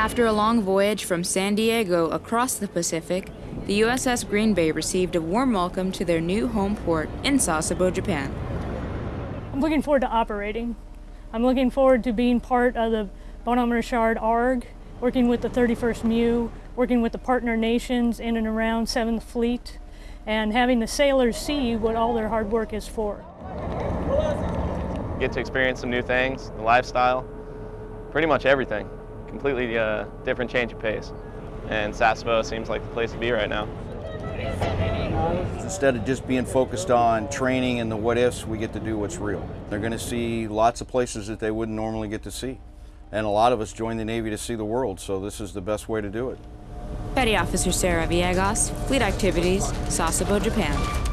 After a long voyage from San Diego across the Pacific, the USS Green Bay received a warm welcome to their new home port in Sasebo, Japan. I'm looking forward to operating. I'm looking forward to being part of the Bonhomme Richard ARG, working with the 31st MEU, working with the partner nations in and around 7th Fleet, and having the sailors see what all their hard work is for. Get to experience some new things, the lifestyle, pretty much everything. Completely uh, different change of pace. And Sasebo seems like the place to be right now. Instead of just being focused on training and the what ifs, we get to do what's real. They're going to see lots of places that they wouldn't normally get to see. And a lot of us join the Navy to see the world, so this is the best way to do it. Petty Officer Sarah Villegas, Fleet Activities, Sasebo, Japan.